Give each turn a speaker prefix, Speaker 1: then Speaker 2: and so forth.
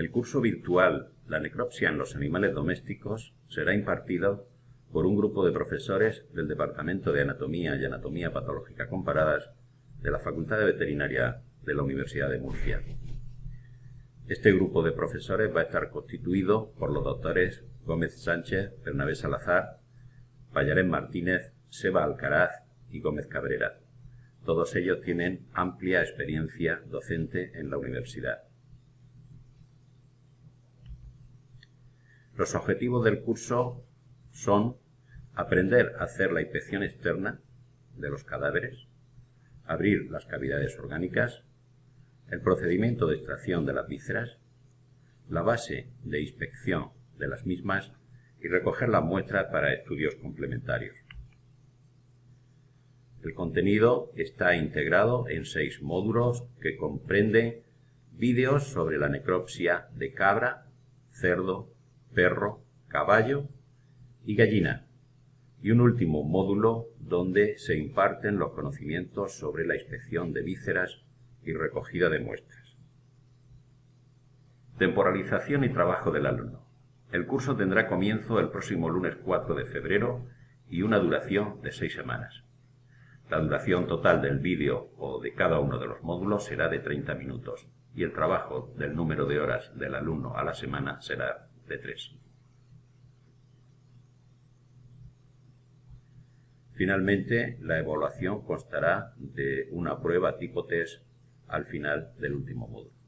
Speaker 1: El curso virtual La necropsia en los animales domésticos será impartido por un grupo de profesores del Departamento de Anatomía y Anatomía Patológica Comparadas de la Facultad de Veterinaria de la Universidad de Murcia. Este grupo de profesores va a estar constituido por los doctores Gómez Sánchez, Bernabé Salazar, Payarén Martínez, Seba Alcaraz y Gómez Cabrera. Todos ellos tienen amplia experiencia docente en la universidad. Los objetivos del curso son aprender a hacer la inspección externa de los cadáveres, abrir las cavidades orgánicas, el procedimiento de extracción de las vísceras, la base de inspección de las mismas y recoger las muestras para estudios complementarios. El contenido está integrado en seis módulos que comprenden vídeos sobre la necropsia de cabra, cerdo, perro, caballo y gallina, y un último módulo donde se imparten los conocimientos sobre la inspección de vísceras y recogida de muestras. Temporalización y trabajo del alumno. El curso tendrá comienzo el próximo lunes 4 de febrero y una duración de seis semanas. La duración total del vídeo o de cada uno de los módulos será de 30 minutos y el trabajo del número de horas del alumno a la semana será de 3. Finalmente, la evaluación constará de una prueba tipo test al final del último módulo.